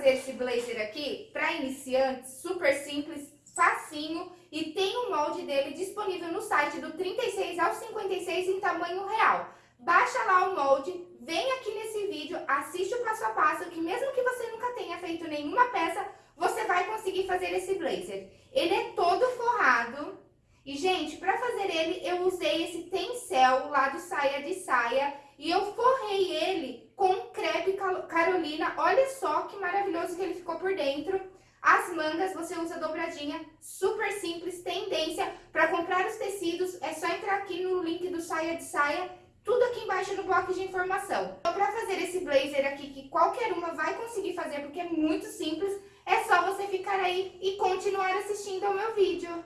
fazer esse blazer aqui para iniciantes, super simples, facinho e tem o molde dele disponível no site do 36 ao 56 em tamanho real. Baixa lá o molde, vem aqui nesse vídeo, assiste o passo a passo, que mesmo que você nunca tenha feito nenhuma peça, você vai conseguir fazer esse blazer. Ele é todo forrado, e, gente, para fazer ele, eu usei esse tencel lá do Saia de Saia e eu forrei ele com crepe Carolina. Olha só que maravilhoso que ele ficou por dentro. As mangas você usa dobradinha, super simples, tendência. Para comprar os tecidos, é só entrar aqui no link do Saia de Saia, tudo aqui embaixo no bloco de informação. Então, para fazer esse blazer aqui, que qualquer uma vai conseguir fazer, porque é muito simples, é só você ficar aí e continuar assistindo ao meu vídeo.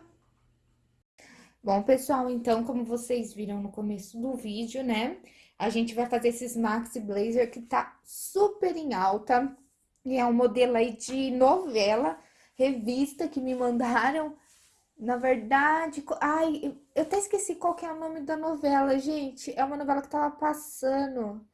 Bom, pessoal, então, como vocês viram no começo do vídeo, né? A gente vai fazer esses maxi blazer que tá super em alta. E é um modelo aí de novela, revista que me mandaram. Na verdade, ai, eu até esqueci qual que é o nome da novela, gente. É uma novela que tava passando.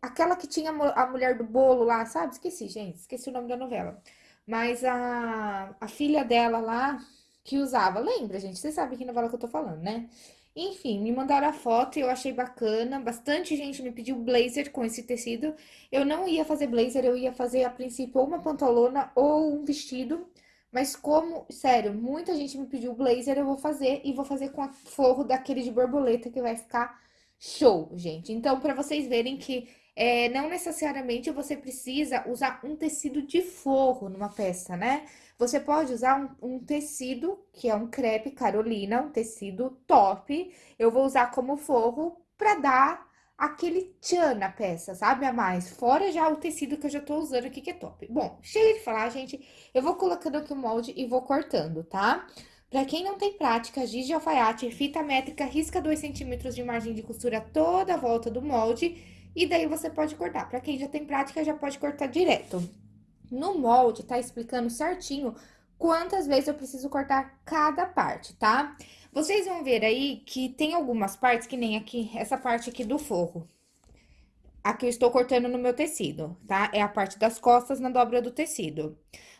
Aquela que tinha a mulher do bolo lá, sabe? Esqueci, gente, esqueci o nome da novela. Mas a, a filha dela lá, que usava. Lembra, gente? Vocês sabem que novela que eu tô falando, né? Enfim, me mandaram a foto e eu achei bacana. Bastante gente me pediu blazer com esse tecido. Eu não ia fazer blazer, eu ia fazer a princípio ou uma pantalona ou um vestido. Mas como, sério, muita gente me pediu blazer, eu vou fazer e vou fazer com a forro daquele de borboleta que vai ficar show, gente. Então, pra vocês verem que é, não necessariamente você precisa usar um tecido de forro numa peça, né? Você pode usar um, um, tecido, que é um crepe Carolina, um tecido top. Eu vou usar como forro pra dar aquele tchan na peça, sabe? A mais. Fora já o tecido que eu já tô usando aqui, que é top. Bom, cheio de falar, gente, eu vou colocando aqui o molde e vou cortando, tá? Pra quem não tem prática, giz de alfaiate, fita métrica, risca 2 centímetros de margem de costura toda a volta do molde e daí você pode cortar. Para quem já tem prática, já pode cortar direto. No molde, tá explicando certinho quantas vezes eu preciso cortar cada parte, tá? Vocês vão ver aí que tem algumas partes, que nem aqui, essa parte aqui do forro. Aqui eu estou cortando no meu tecido, tá? É a parte das costas na dobra do tecido.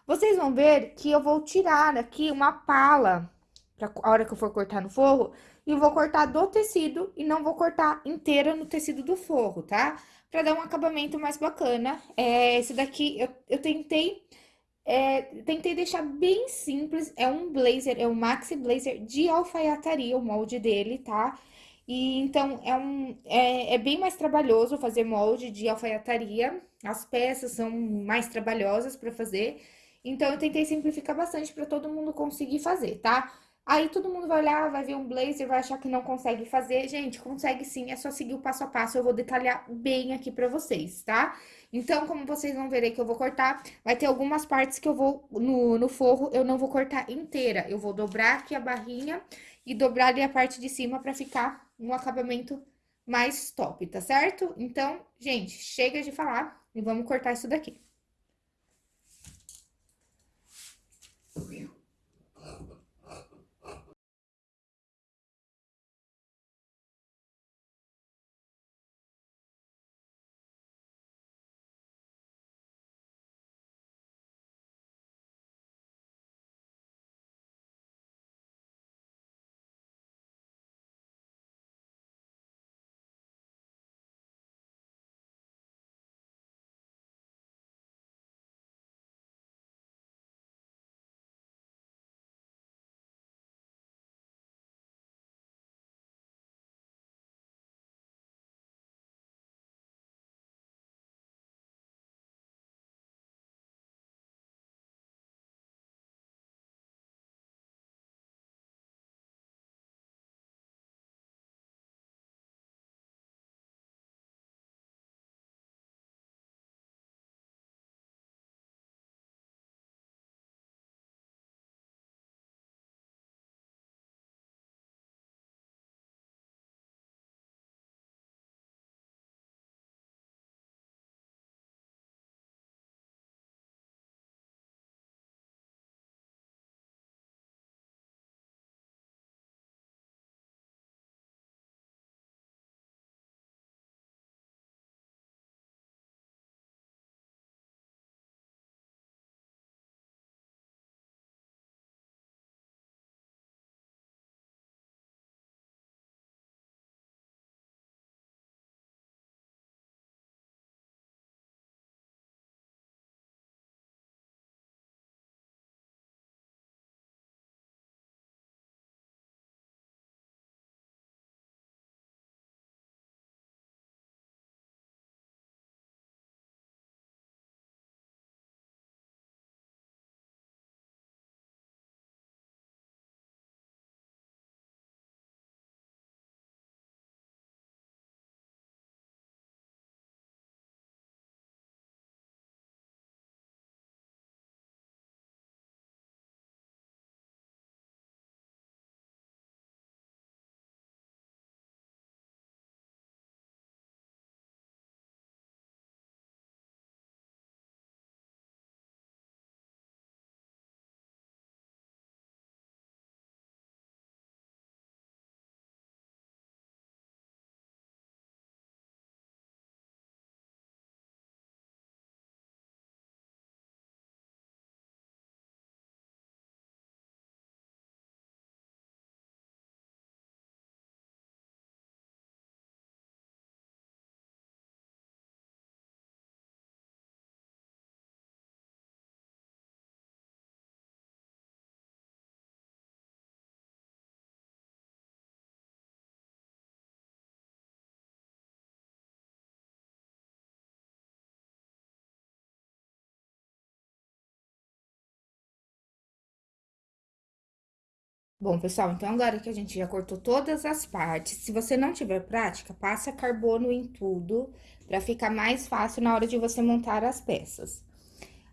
Vocês vão ver que eu vou tirar aqui uma pala, pra a hora que eu for cortar no forro, e vou cortar do tecido e não vou cortar inteira no tecido do forro, tá? Pra dar um acabamento mais bacana. É, esse daqui eu, eu tentei... É, tentei deixar bem simples, é um blazer, é um maxi blazer de alfaiataria, o molde dele, tá? E então é, um, é, é bem mais trabalhoso fazer molde de alfaiataria, as peças são mais trabalhosas para fazer, então eu tentei simplificar bastante para todo mundo conseguir fazer, tá? Aí todo mundo vai olhar, vai ver um blazer, vai achar que não consegue fazer. Gente, consegue sim, é só seguir o passo a passo, eu vou detalhar bem aqui pra vocês, tá? Então, como vocês vão ver aí que eu vou cortar, vai ter algumas partes que eu vou, no, no forro, eu não vou cortar inteira. Eu vou dobrar aqui a barrinha e dobrar ali a parte de cima pra ficar um acabamento mais top, tá certo? Então, gente, chega de falar e vamos cortar isso daqui. Bom, pessoal, então agora que a gente já cortou todas as partes, se você não tiver prática, passa carbono em tudo, pra ficar mais fácil na hora de você montar as peças.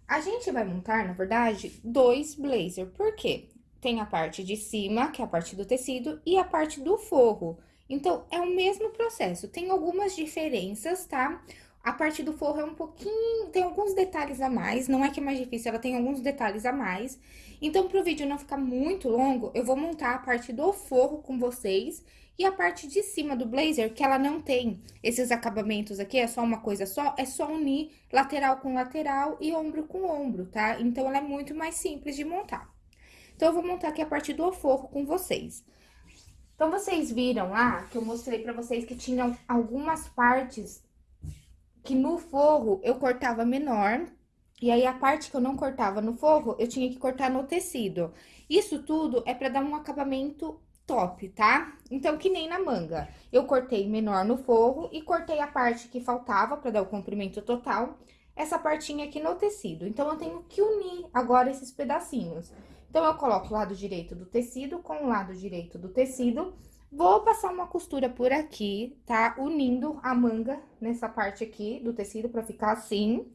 A gente vai montar, na verdade, dois blazer, por quê? Tem a parte de cima, que é a parte do tecido, e a parte do forro. Então, é o mesmo processo, tem algumas diferenças, tá? A parte do forro é um pouquinho, tem alguns detalhes a mais, não é que é mais difícil, ela tem alguns detalhes a mais. Então, pro vídeo não ficar muito longo, eu vou montar a parte do forro com vocês e a parte de cima do blazer, que ela não tem esses acabamentos aqui, é só uma coisa só, é só unir lateral com lateral e ombro com ombro, tá? Então, ela é muito mais simples de montar. Então, eu vou montar aqui a parte do forro com vocês. Então, vocês viram lá que eu mostrei pra vocês que tinham algumas partes que no forro eu cortava menor, e aí a parte que eu não cortava no forro, eu tinha que cortar no tecido. Isso tudo é pra dar um acabamento top, tá? Então, que nem na manga. Eu cortei menor no forro e cortei a parte que faltava pra dar o comprimento total, essa partinha aqui no tecido. Então, eu tenho que unir agora esses pedacinhos. Então, eu coloco o lado direito do tecido com o lado direito do tecido Vou passar uma costura por aqui, tá? Unindo a manga nessa parte aqui do tecido pra ficar assim.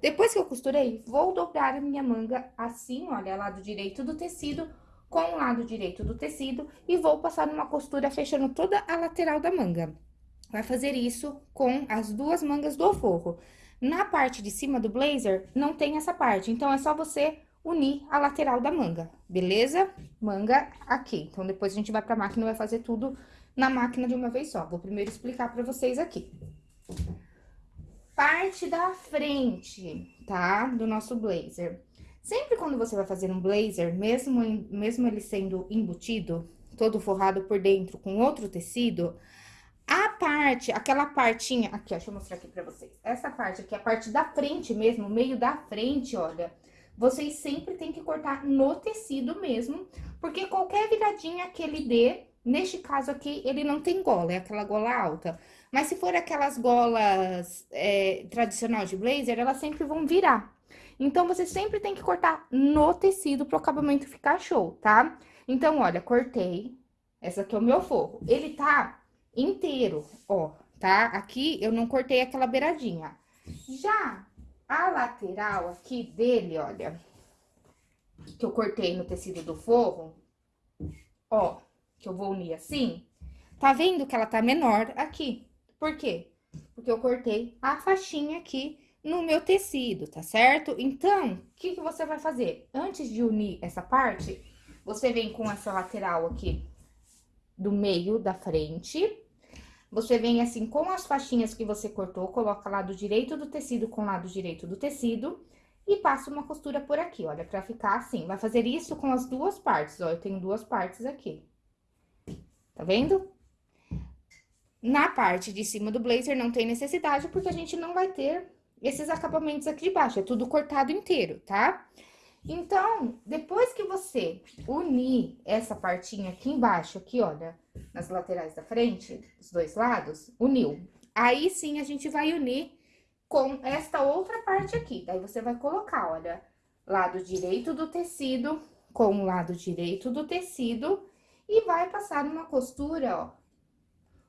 Depois que eu costurei, vou dobrar a minha manga assim, olha, lado direito do tecido com o lado direito do tecido e vou passar uma costura fechando toda a lateral da manga. Vai fazer isso com as duas mangas do forro. Na parte de cima do blazer, não tem essa parte, então é só você unir a lateral da manga, beleza? Manga aqui. Então, depois a gente vai pra máquina e vai fazer tudo na máquina de uma vez só. Vou primeiro explicar pra vocês aqui. Parte da frente, tá? Do nosso blazer. Sempre quando você vai fazer um blazer, mesmo, mesmo ele sendo embutido, todo forrado por dentro com outro tecido, a parte, aquela partinha... Aqui, ó, deixa eu mostrar aqui pra vocês. Essa parte aqui, a parte da frente mesmo, meio da frente, olha vocês sempre têm que cortar no tecido mesmo, porque qualquer viradinha que ele dê, neste caso aqui, ele não tem gola, é aquela gola alta. Mas se for aquelas golas é, de blazer, elas sempre vão virar. Então, você sempre tem que cortar no tecido para o acabamento ficar show, tá? Então, olha, cortei. Essa aqui é o meu forro. Ele tá inteiro, ó, tá? Aqui eu não cortei aquela beiradinha. Já a lateral aqui dele, olha, que eu cortei no tecido do forro, ó, que eu vou unir assim, tá vendo que ela tá menor aqui? Por quê? Porque eu cortei a faixinha aqui no meu tecido, tá certo? Então, o que, que você vai fazer? Antes de unir essa parte, você vem com essa lateral aqui do meio da frente, você vem assim com as faixinhas que você cortou, coloca lado direito do tecido com lado direito do tecido e passa uma costura por aqui, olha, pra ficar assim. Vai fazer isso com as duas partes, ó, eu tenho duas partes aqui. Tá vendo? Na parte de cima do blazer não tem necessidade, porque a gente não vai ter esses acabamentos aqui de baixo, é tudo cortado inteiro, tá? Tá? Então, depois que você unir essa partinha aqui embaixo, aqui, olha, nas laterais da frente, os dois lados, uniu. Aí sim a gente vai unir com esta outra parte aqui. Daí você vai colocar, olha, lado direito do tecido com o lado direito do tecido e vai passar uma costura, ó,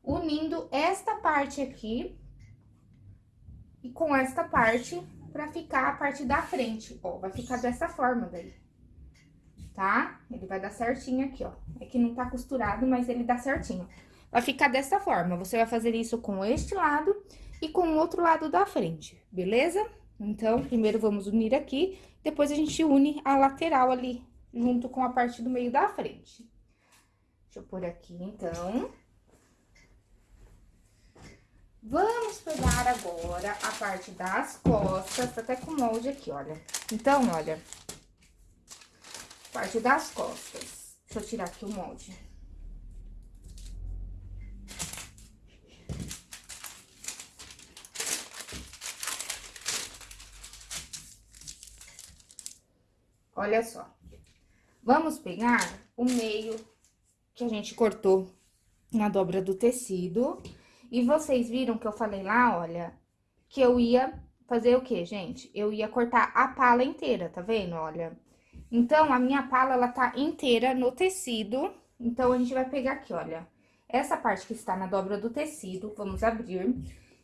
unindo esta parte aqui e com esta parte pra ficar a parte da frente, ó. Vai ficar dessa forma daí, tá? Ele vai dar certinho aqui, ó. É que não tá costurado, mas ele dá certinho. Vai ficar dessa forma. Você vai fazer isso com este lado e com o outro lado da frente, beleza? Então, primeiro vamos unir aqui, depois a gente une a lateral ali, junto com a parte do meio da frente. Deixa eu pôr aqui, então... Vamos pegar agora a parte das costas, tá até com molde aqui, olha. Então, olha, parte das costas. Deixa eu tirar aqui o molde. Olha só. Vamos pegar o meio que a gente cortou na dobra do tecido e vocês viram que eu falei lá, olha, que eu ia fazer o quê, gente? Eu ia cortar a pala inteira, tá vendo? Olha, Então, a minha pala, ela tá inteira no tecido. Então, a gente vai pegar aqui, olha, essa parte que está na dobra do tecido, vamos abrir.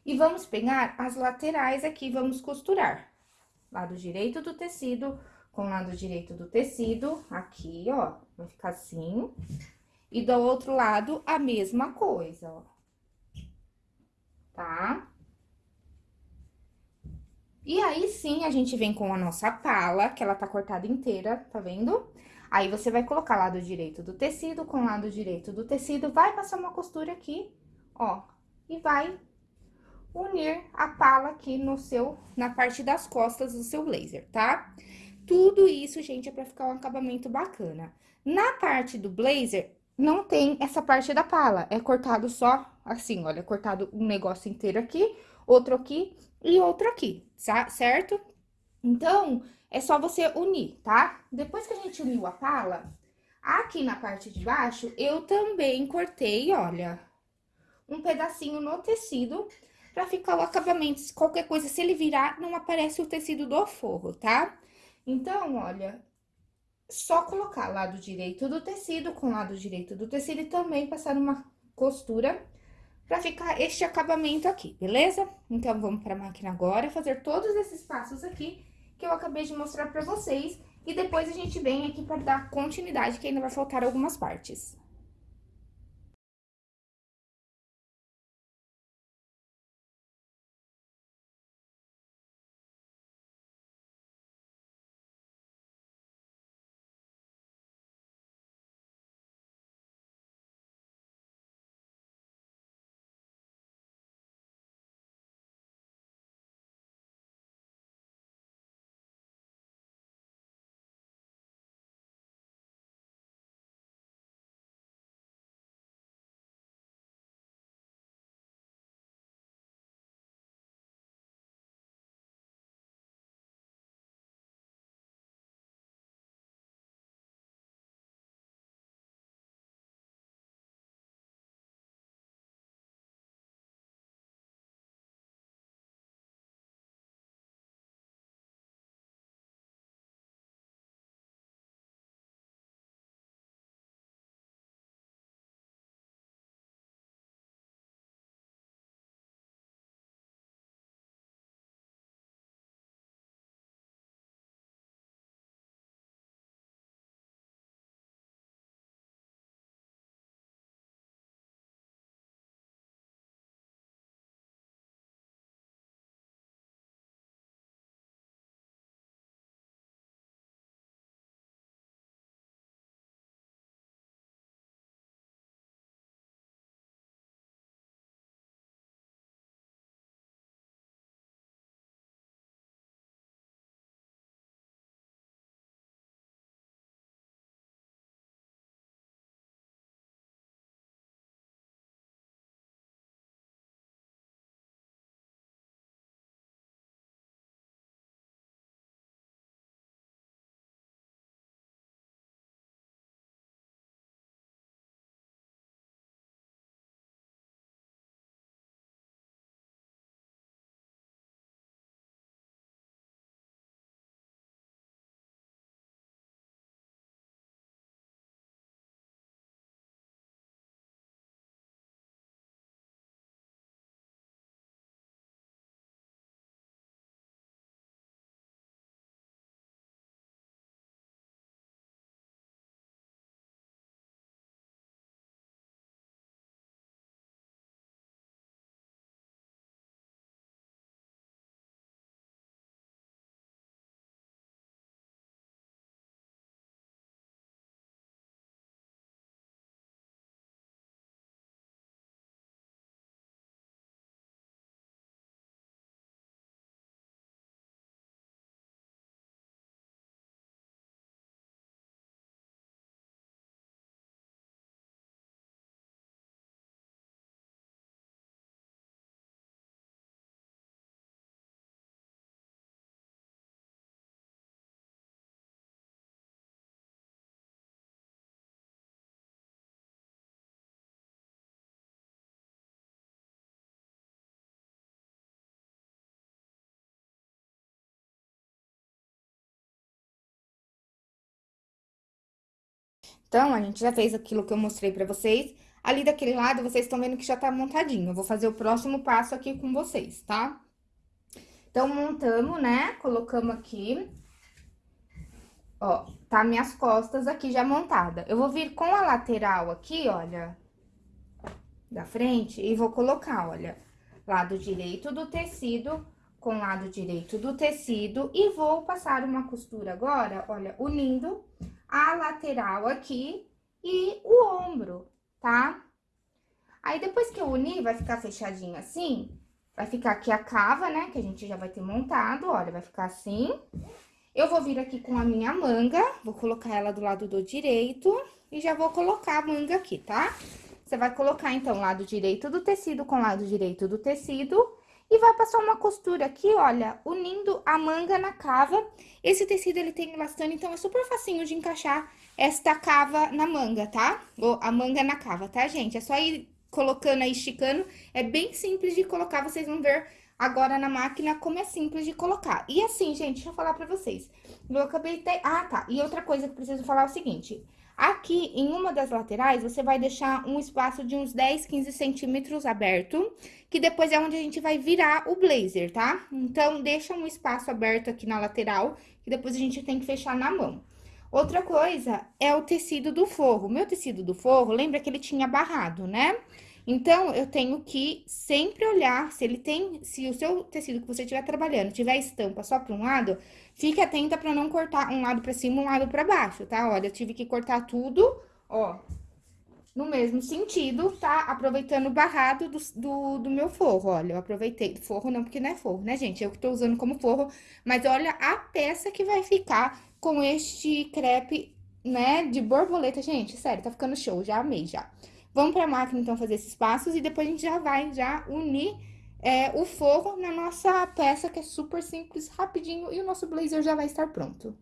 E vamos pegar as laterais aqui, vamos costurar. Lado direito do tecido com lado direito do tecido, aqui, ó, vai ficar assim. E do outro lado, a mesma coisa, ó. Tá? E aí, sim, a gente vem com a nossa pala, que ela tá cortada inteira, tá vendo? Aí, você vai colocar lado direito do tecido com lado direito do tecido, vai passar uma costura aqui, ó, e vai unir a pala aqui no seu, na parte das costas do seu blazer, tá? Tudo isso, gente, é pra ficar um acabamento bacana. Na parte do blazer, não tem essa parte da pala, é cortado só assim, olha, cortado um negócio inteiro aqui, outro aqui e outro aqui, certo? Então, é só você unir, tá? Depois que a gente uniu a pala, aqui na parte de baixo, eu também cortei, olha, um pedacinho no tecido pra ficar o acabamento. Qualquer coisa, se ele virar, não aparece o tecido do forro, tá? Então, olha, só colocar lado direito do tecido com lado direito do tecido e também passar uma costura pra ficar este acabamento aqui, beleza? Então, vamos pra máquina agora, fazer todos esses passos aqui que eu acabei de mostrar pra vocês. E depois a gente vem aqui pra dar continuidade, que ainda vai faltar algumas partes. Então, a gente já fez aquilo que eu mostrei pra vocês. Ali daquele lado, vocês estão vendo que já tá montadinho. Eu vou fazer o próximo passo aqui com vocês, tá? Então, montamos, né? Colocamos aqui. Ó, tá minhas costas aqui já montada. Eu vou vir com a lateral aqui, olha, da frente, e vou colocar, olha, lado direito do tecido com lado direito do tecido e vou passar uma costura agora, olha, unindo a lateral aqui e o ombro, tá? Aí, depois que eu unir, vai ficar fechadinho assim, vai ficar aqui a cava, né, que a gente já vai ter montado, olha, vai ficar assim. Eu vou vir aqui com a minha manga, vou colocar ela do lado do direito e já vou colocar a manga aqui, tá? Você vai colocar, então, lado direito do tecido com lado direito do tecido e vai passar uma costura aqui, olha, unindo a manga na cava. Esse tecido, ele tem elastano, então é super facinho de encaixar esta cava na manga, tá? Ou a manga na cava, tá, gente? É só ir colocando aí, esticando. É bem simples de colocar, vocês vão ver agora na máquina como é simples de colocar. E assim, gente, deixa eu falar pra vocês. Eu acabei de... Ah, tá. E outra coisa que preciso falar é o seguinte... Aqui, em uma das laterais, você vai deixar um espaço de uns 10, 15 centímetros aberto, que depois é onde a gente vai virar o blazer, tá? Então, deixa um espaço aberto aqui na lateral, que depois a gente tem que fechar na mão. Outra coisa é o tecido do forro. Meu tecido do forro, lembra que ele tinha barrado, né? Então, eu tenho que sempre olhar se ele tem, se o seu tecido que você estiver trabalhando tiver estampa só para um lado, fique atenta para não cortar um lado para cima, um lado para baixo, tá? Olha, eu tive que cortar tudo, ó, no mesmo sentido, tá? Aproveitando o barrado do, do, do, meu forro, olha, eu aproveitei, forro não, porque não é forro, né, gente? Eu que tô usando como forro, mas olha a peça que vai ficar com este crepe, né, de borboleta, gente, sério, tá ficando show, já amei, já. Vamos para a máquina, então, fazer esses passos e depois a gente já vai já unir é, o forro na nossa peça, que é super simples, rapidinho, e o nosso blazer já vai estar pronto.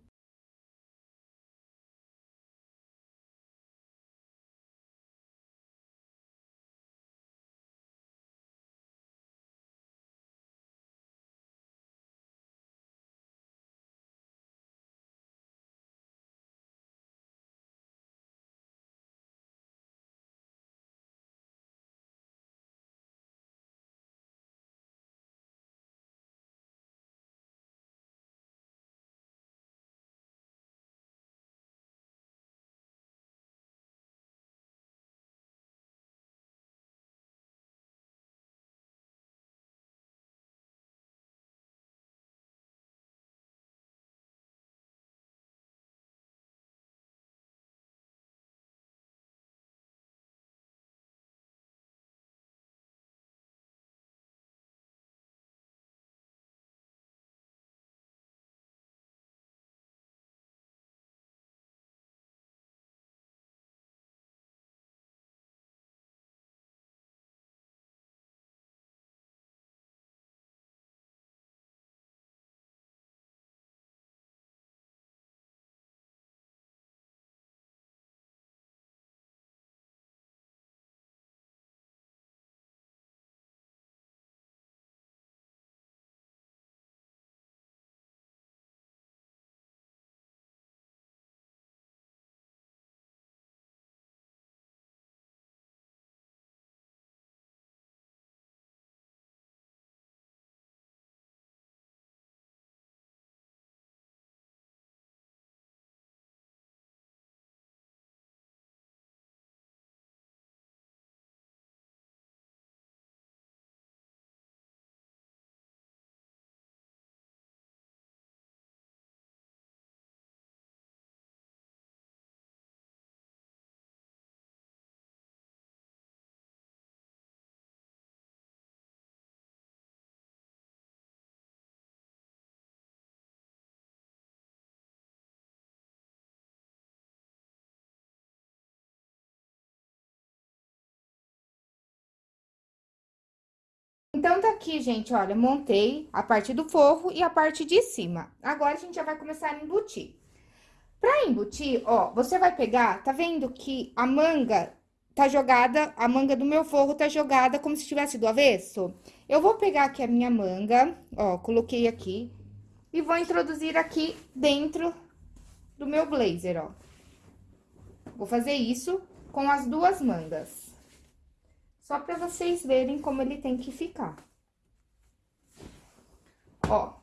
Então, tá aqui, gente, olha, montei a parte do forro e a parte de cima. Agora, a gente já vai começar a embutir. Pra embutir, ó, você vai pegar, tá vendo que a manga tá jogada, a manga do meu forro tá jogada como se estivesse do avesso? Eu vou pegar aqui a minha manga, ó, coloquei aqui, e vou introduzir aqui dentro do meu blazer, ó. Vou fazer isso com as duas mangas. Só pra vocês verem como ele tem que ficar. Ó.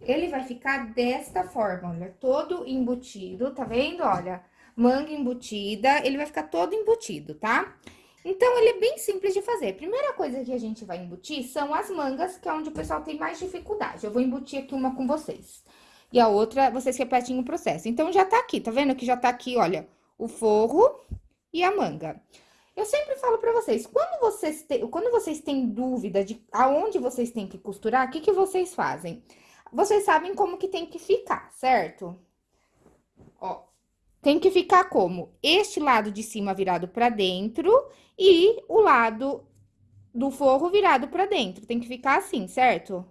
Ele vai ficar desta forma, olha, todo embutido, tá vendo? Olha, manga embutida, ele vai ficar todo embutido, tá? Então, ele é bem simples de fazer. Primeira coisa que a gente vai embutir são as mangas, que é onde o pessoal tem mais dificuldade. Eu vou embutir aqui uma com vocês. E a outra, vocês repetem o processo. Então, já tá aqui, tá vendo que já tá aqui, olha, o forro e a manga. Eu sempre falo pra vocês, quando vocês, te, quando vocês têm dúvida de aonde vocês têm que costurar, o que que vocês fazem? Vocês sabem como que tem que ficar, certo? Ó, tem que ficar como? Este lado de cima virado pra dentro e o lado do forro virado pra dentro. Tem que ficar assim, certo?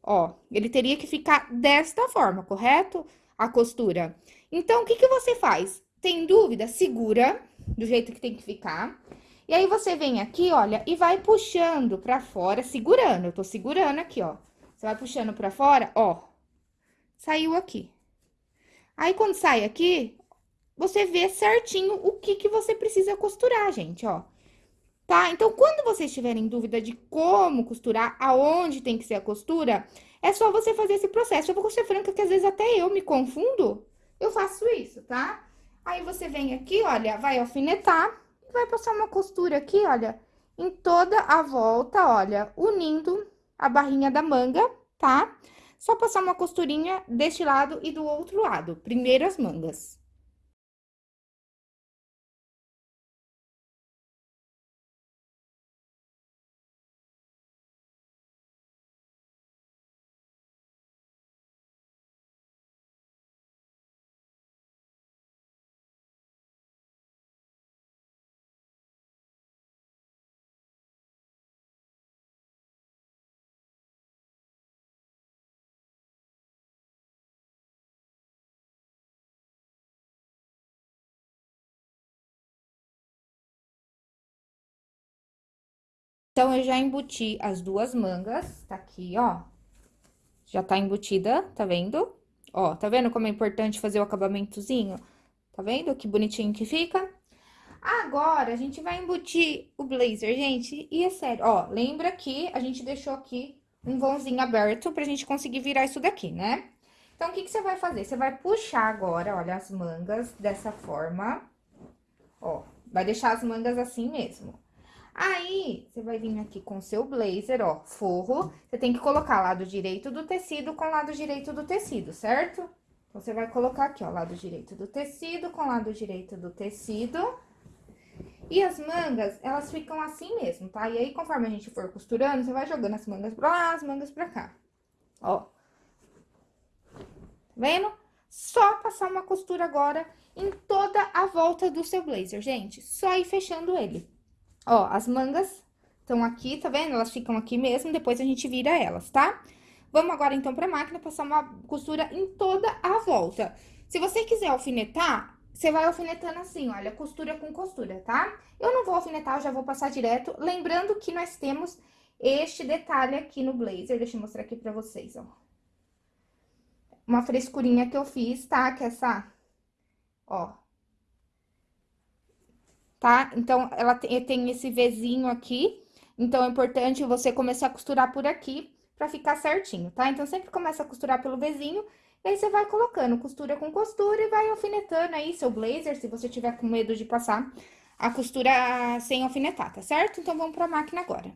Ó, ele teria que ficar desta forma, correto? A costura. Então, o que que você faz? Tem dúvida? Segura do jeito que tem que ficar. E aí, você vem aqui, olha, e vai puxando pra fora, segurando. Eu tô segurando aqui, ó. Você vai puxando pra fora, ó. Saiu aqui. Aí, quando sai aqui, você vê certinho o que que você precisa costurar, gente, ó. Tá? Então, quando vocês tiverem dúvida de como costurar, aonde tem que ser a costura, é só você fazer esse processo. Eu vou ser franca que às vezes até eu me confundo, eu faço isso, tá? Aí, você vem aqui, olha, vai alfinetar e vai passar uma costura aqui, olha, em toda a volta, olha, unindo a barrinha da manga, tá? Só passar uma costurinha deste lado e do outro lado, primeiro as mangas. Então, eu já embuti as duas mangas, tá aqui, ó. Já tá embutida, tá vendo? Ó, tá vendo como é importante fazer o acabamentozinho? Tá vendo que bonitinho que fica? Agora, a gente vai embutir o blazer, gente, e é sério, ó, lembra que a gente deixou aqui um vãozinho aberto pra gente conseguir virar isso daqui, né? Então, o que que você vai fazer? Você vai puxar agora, olha, as mangas dessa forma, ó, vai deixar as mangas assim mesmo. Aí, você vai vir aqui com o seu blazer, ó, forro. Você tem que colocar lado direito do tecido com lado direito do tecido, certo? Então, você vai colocar aqui, ó, lado direito do tecido com lado direito do tecido. E as mangas, elas ficam assim mesmo, tá? E aí, conforme a gente for costurando, você vai jogando as mangas pra lá, as mangas pra cá. Ó. Tá vendo? Só passar uma costura agora em toda a volta do seu blazer, gente. Só ir fechando ele. Ó, as mangas estão aqui, tá vendo? Elas ficam aqui mesmo, depois a gente vira elas, tá? Vamos agora, então, pra máquina passar uma costura em toda a volta. Se você quiser alfinetar, você vai alfinetando assim, olha, costura com costura, tá? Eu não vou alfinetar, eu já vou passar direto. Lembrando que nós temos este detalhe aqui no blazer, deixa eu mostrar aqui pra vocês, ó. Uma frescurinha que eu fiz, tá? Que é essa, ó, tá? Então, ela tem, tem esse Vzinho aqui, então é importante você começar a costurar por aqui pra ficar certinho, tá? Então, sempre começa a costurar pelo Vzinho, e aí você vai colocando costura com costura e vai alfinetando aí seu blazer, se você tiver com medo de passar a costura sem alfinetar, tá certo? Então, vamos pra máquina agora.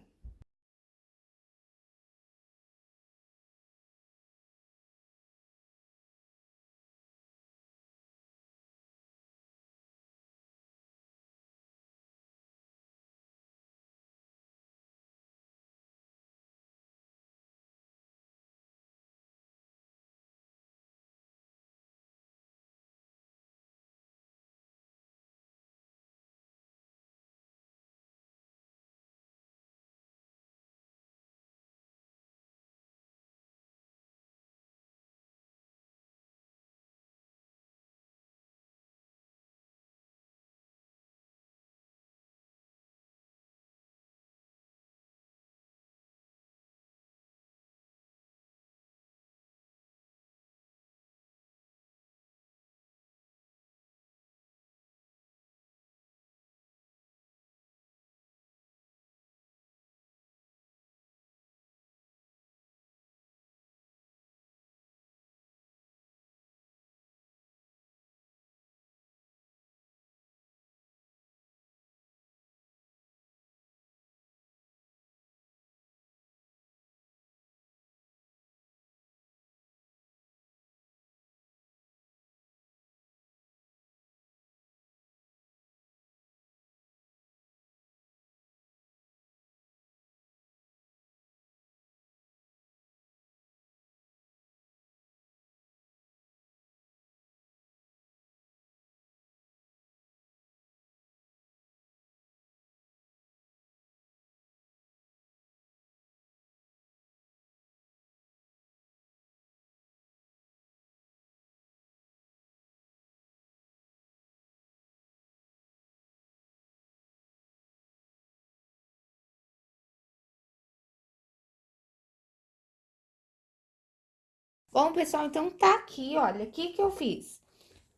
Bom, pessoal, então tá aqui, olha, o que que eu fiz?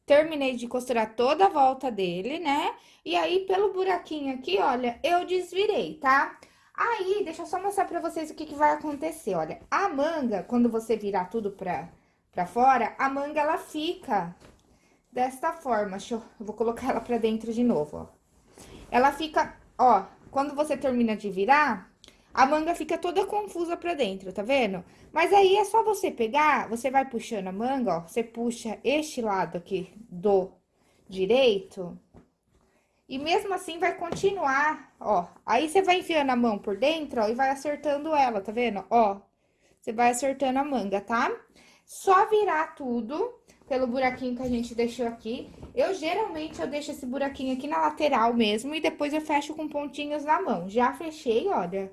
Terminei de costurar toda a volta dele, né? E aí, pelo buraquinho aqui, olha, eu desvirei, tá? Aí, deixa eu só mostrar pra vocês o que que vai acontecer, olha. A manga, quando você virar tudo pra, pra fora, a manga, ela fica desta forma. Deixa eu, eu vou colocar ela pra dentro de novo, ó. Ela fica, ó, quando você termina de virar, a manga fica toda confusa pra dentro, tá vendo? Mas aí é só você pegar, você vai puxando a manga, ó, você puxa este lado aqui do direito, e mesmo assim vai continuar, ó. Aí você vai enfiando a mão por dentro, ó, e vai acertando ela, tá vendo? Ó, você vai acertando a manga, tá? Só virar tudo pelo buraquinho que a gente deixou aqui. Eu, geralmente, eu deixo esse buraquinho aqui na lateral mesmo, e depois eu fecho com pontinhos na mão. Já fechei, olha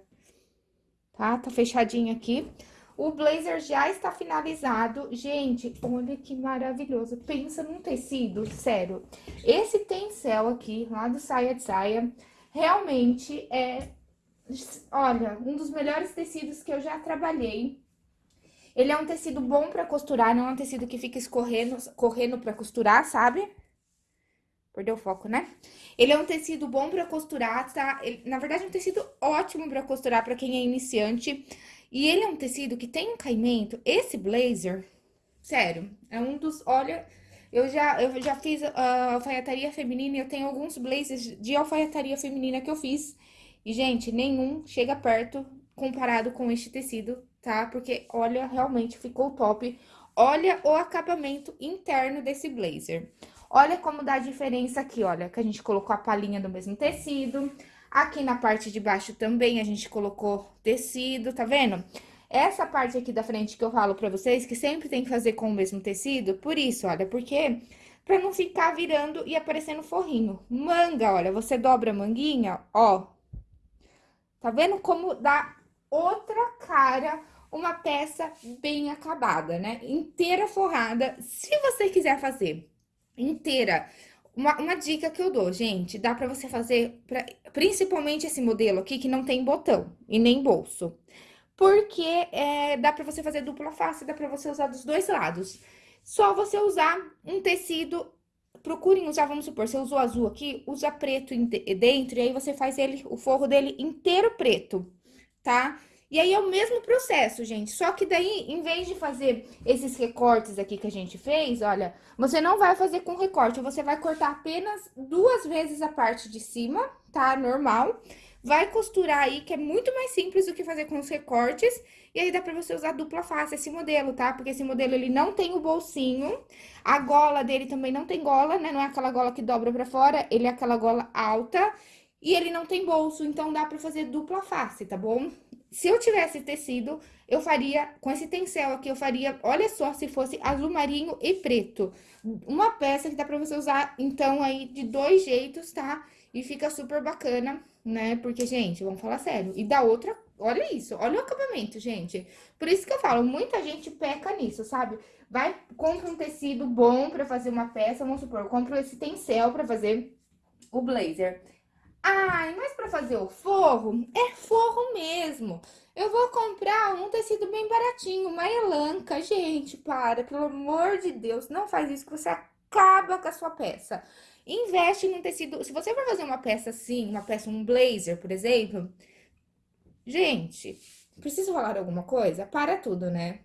tá? Tá fechadinho aqui. O blazer já está finalizado. Gente, olha que maravilhoso. Pensa num tecido, sério. Esse tencel aqui, lá do Saia de Saia, realmente é, olha, um dos melhores tecidos que eu já trabalhei. Ele é um tecido bom pra costurar, não é um tecido que fica escorrendo, correndo pra costurar, sabe? Perdeu o foco, né? Ele é um tecido bom pra costurar, tá? Ele, na verdade, é um tecido ótimo pra costurar pra quem é iniciante. E ele é um tecido que tem um caimento. Esse blazer, sério, é um dos... Olha, eu já, eu já fiz uh, alfaiataria feminina e eu tenho alguns blazers de alfaiataria feminina que eu fiz. E, gente, nenhum chega perto comparado com este tecido, tá? Porque, olha, realmente ficou top. Olha o acabamento interno desse blazer. Olha como dá a diferença aqui, olha, que a gente colocou a palhinha do mesmo tecido. Aqui na parte de baixo também a gente colocou tecido, tá vendo? Essa parte aqui da frente que eu falo pra vocês, que sempre tem que fazer com o mesmo tecido, por isso, olha, porque pra não ficar virando e aparecendo forrinho. Manga, olha, você dobra a manguinha, ó. Tá vendo como dá outra cara uma peça bem acabada, né? Inteira forrada, se você quiser fazer inteira. Uma, uma dica que eu dou, gente, dá pra você fazer, pra, principalmente esse modelo aqui, que não tem botão e nem bolso. Porque é, dá pra você fazer dupla face, dá pra você usar dos dois lados. Só você usar um tecido, procurem usar, vamos supor, você usou azul aqui, usa preto dentro, e aí você faz ele, o forro dele inteiro preto, tá? E aí é o mesmo processo, gente, só que daí, em vez de fazer esses recortes aqui que a gente fez, olha, você não vai fazer com recorte, você vai cortar apenas duas vezes a parte de cima, tá? Normal. Vai costurar aí, que é muito mais simples do que fazer com os recortes. E aí dá pra você usar dupla face esse modelo, tá? Porque esse modelo, ele não tem o bolsinho. A gola dele também não tem gola, né? Não é aquela gola que dobra pra fora, ele é aquela gola alta. E ele não tem bolso, então dá pra fazer dupla face, tá bom? Se eu tivesse tecido, eu faria, com esse tencel aqui, eu faria, olha só, se fosse azul marinho e preto. Uma peça que dá pra você usar, então, aí, de dois jeitos, tá? E fica super bacana, né? Porque, gente, vamos falar sério. E da outra, olha isso, olha o acabamento, gente. Por isso que eu falo, muita gente peca nisso, sabe? Vai, compra um tecido bom pra fazer uma peça, vamos supor, compra esse tencel pra fazer o blazer. Ai, mas para fazer o forro, é forro mesmo. Eu vou comprar um tecido bem baratinho, uma elanca. Gente, para, pelo amor de Deus, não faz isso que você acaba com a sua peça. Investe num tecido... Se você for fazer uma peça assim, uma peça, um blazer, por exemplo... Gente, preciso falar alguma coisa? Para tudo, né?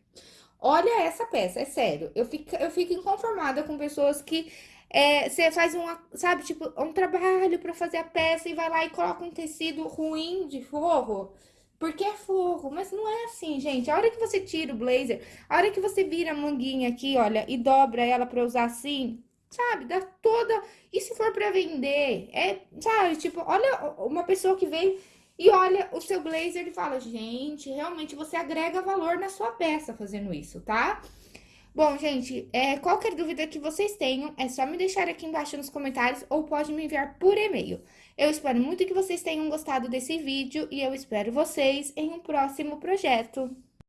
Olha essa peça, é sério. Eu fico, eu fico inconformada com pessoas que é, você faz um, sabe, tipo, um trabalho para fazer a peça e vai lá e coloca um tecido ruim de forro. Porque é forro, mas não é assim, gente. A hora que você tira o blazer, a hora que você vira a manguinha aqui, olha, e dobra ela pra usar assim, sabe? Dá toda... E se for pra vender? É, sabe, tipo, olha uma pessoa que vem e olha o seu blazer e fala, gente, realmente você agrega valor na sua peça fazendo isso, tá? Bom, gente, é, qualquer dúvida que vocês tenham, é só me deixar aqui embaixo nos comentários ou pode me enviar por e-mail. Eu espero muito que vocês tenham gostado desse vídeo e eu espero vocês em um próximo projeto.